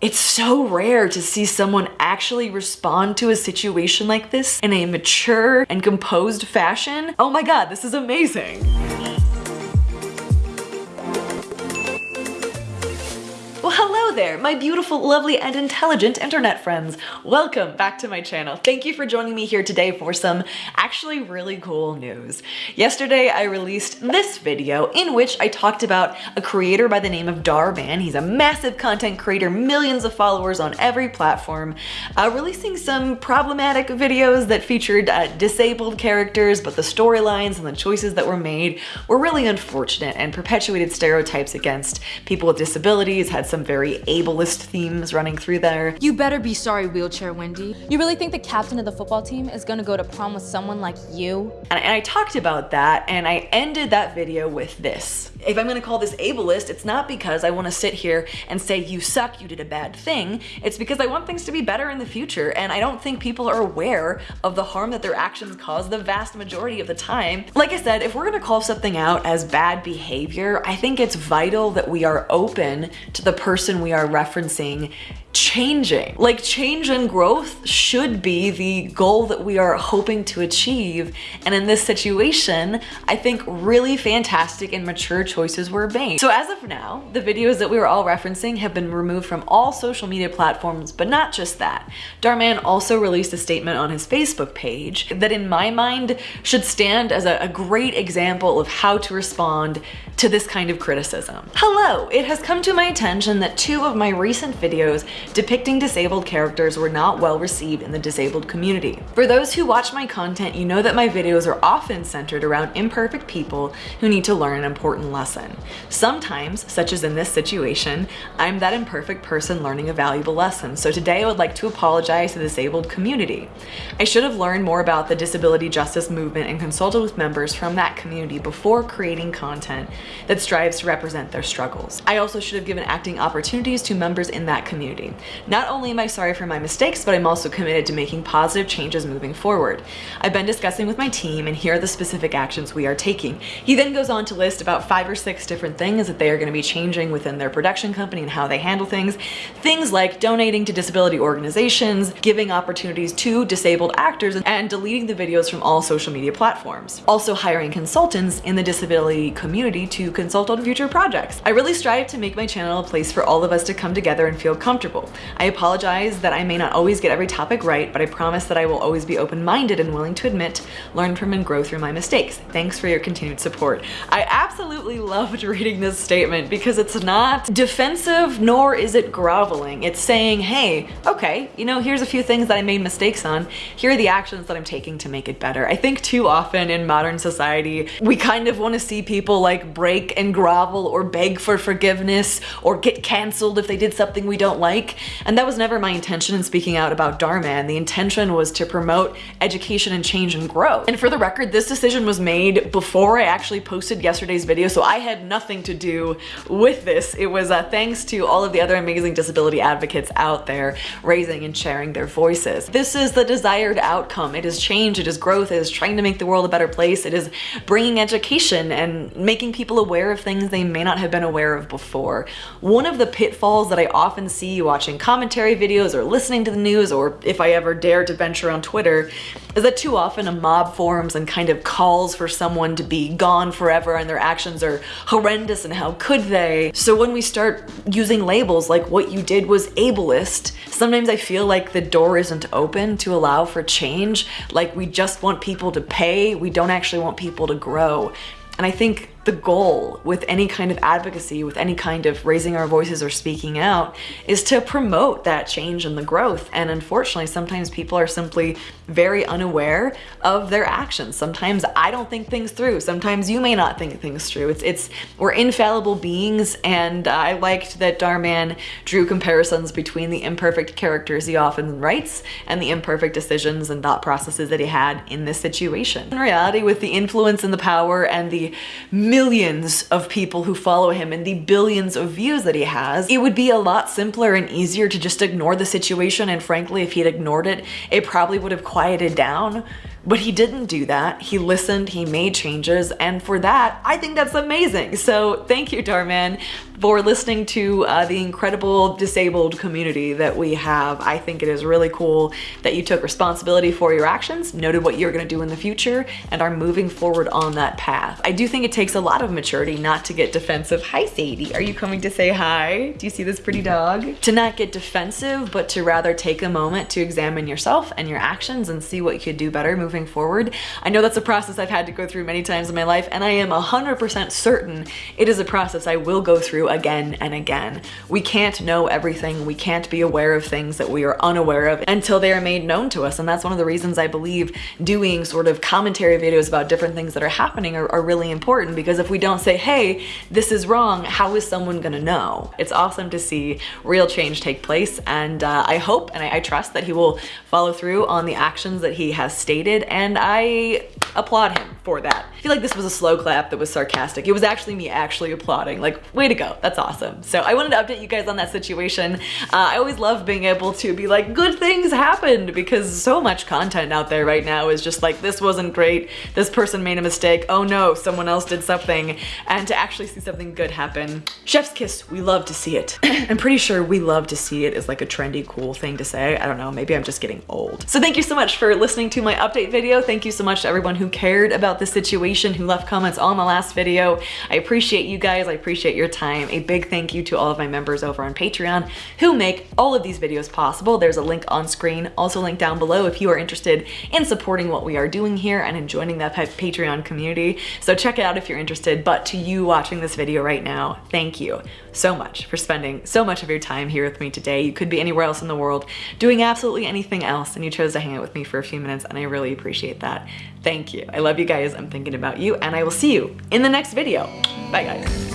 It's so rare to see someone actually respond to a situation like this in a mature and composed fashion. Oh my god, this is amazing. There, my beautiful, lovely, and intelligent internet friends. Welcome back to my channel. Thank you for joining me here today for some actually really cool news. Yesterday, I released this video in which I talked about a creator by the name of Dhar Mann. He's a massive content creator, millions of followers on every platform, uh, releasing some problematic videos that featured uh, disabled characters, but the storylines and the choices that were made were really unfortunate and perpetuated stereotypes against people with disabilities, had some very ableist themes running through there. You better be sorry, Wheelchair Wendy. You really think the captain of the football team is gonna go to prom with someone like you? And, I talked about that and I ended that video with this. If I'm gonna call this ableist, it's not because I wanna sit here and say you suck, you did a bad thing. It's because I want things to be better in the future and I don't think people are aware of the harm that their actions cause the vast majority of the time. Like I said, if we're gonna call something out as bad behavior, I think it's vital that we are open to the person we are referencing changing. Like change and growth should be the goal that we are hoping to achieve. And in this situation, I think really fantastic and mature choices were made. So as of now, the videos that we were all referencing have been removed from all social media platforms, but not just that. Dhar Mann also released a statement on his Facebook page that in my mind should stand as a, a great example of how to respond to this kind of criticism. Hello, it has come to my attention that two of my recent videos depicting disabled characters were not well received in the disabled community. For those who watch my content, you know that my videos are often centered around imperfect people who need to learn an important lesson. Sometimes, such as in this situation, I'm that imperfect person learning a valuable lesson, so today I would like to apologize to the disabled community. I should have learned more about the disability justice movement and consulted with members from that community before creating content that strives to represent their struggles. I also should have given acting opportunities to members in that community. Not only am I sorry for my mistakes, but I'm also committed to making positive changes moving forward. I've been discussing with my team and here are the specific actions we are taking. He then goes on to list about five or six different things that they are going to be changing within their production company and how they handle things. Things like donating to disability organizations, giving opportunities to disabled actors, and deleting the videos from all social media platforms. Also hiring consultants in the disability community to consult on future projects. I really strive to make my channel a place for all of us to come together and feel comfortable. I apologize that I may not always get every topic right, but I promise that I will always be open-minded and willing to admit, learn from and grow through my mistakes. Thanks for your continued support. I absolutely loved reading this statement because it's not defensive nor is it groveling. It's saying, hey, okay, you know, here's a few things that I made mistakes on. Here are the actions that I'm taking to make it better. I think too often in modern society, we kind of want to see people like break and grovel or beg for forgiveness or get canceled if they did something we don't like. And that was never my intention in speaking out about Dhar Mann. And The intention was to promote education and change and growth. And for the record, this decision was made before I actually posted yesterday's video, so I had nothing to do with this. It was uh, thanks to all of the other amazing disability advocates out there raising and sharing their voices. This is the desired outcome. It is change, it is growth, it is trying to make the world a better place, it is bringing education and making people aware of things they may not have been aware of before. One of the pitfalls that I often see watching commentary videos or listening to the news or if I ever dare to venture on Twitter is that too often a mob forms and kind of calls for someone to be gone forever and their actions are horrendous and how could they. So when we start using labels like what you did was ableist, sometimes I feel like the door isn't open to allow for change. Like we just want people to pay, we don't actually want people to grow. And I think the goal with any kind of advocacy, with any kind of raising our voices or speaking out, is to promote that change and the growth. And unfortunately, sometimes people are simply very unaware of their actions. Sometimes I don't think things through. Sometimes you may not think things through. It's, it's we're infallible beings, and I liked that Dhar Mann drew comparisons between the imperfect characters he often writes and the imperfect decisions and thought processes that he had in this situation. In reality, with the influence and the power and the millions of people who follow him and the billions of views that he has, it would be a lot simpler and easier to just ignore the situation. And frankly, if he'd ignored it, it probably would have quieted down But he didn't do that. He listened, he made changes, and for that, I think that's amazing. So thank you, Dhar Mann, for listening to uh, the incredible disabled community that we have. I think it is really cool that you took responsibility for your actions, noted what you're gonna do in the future, and are moving forward on that path. I do think it takes a lot of maturity not to get defensive. Hi, Sadie. Are you coming to say hi? Do you see this pretty dog? To not get defensive, but to rather take a moment to examine yourself and your actions and see what you could do better moving forward. I know that's a process I've had to go through many times in my life, and I am 100% certain it is a process I will go through again and again. We can't know everything. We can't be aware of things that we are unaware of until they are made known to us. And that's one of the reasons I believe doing sort of commentary videos about different things that are happening are, are really important because if we don't say, hey, this is wrong, how is someone gonna know? It's awesome to see real change take place. And uh, I hope and I, I trust that he will follow through on the actions that he has stated. And I applaud him for that. I feel like this was a slow clap that was sarcastic. It was actually me actually applauding. Like, way to go. That's awesome. So I wanted to update you guys on that situation. Uh, I always love being able to be like, good things happened because so much content out there right now is just like, this wasn't great. This person made a mistake. Oh no, someone else did something. And to actually see something good happen. Chef's kiss, we love to see it. I'm pretty sure we love to see it is like a trendy, cool thing to say. I don't know, maybe I'm just getting old. So thank you so much for listening to my update video. Thank you so much to everyone who cared about the situation, who left comments on my last video. I appreciate you guys. I appreciate your time. A big thank you to all of my members over on Patreon who make all of these videos possible. There's a link on screen, also link down below if you are interested in supporting what we are doing here and in joining that Patreon community. So check it out if you're interested. But to you watching this video right now, thank you so much for spending so much of your time here with me today. You could be anywhere else in the world doing absolutely anything else and you chose to hang out with me for a few minutes and I really appreciate that. Thank you. I love you guys. I'm thinking about you and I will see you in the next video. Bye guys.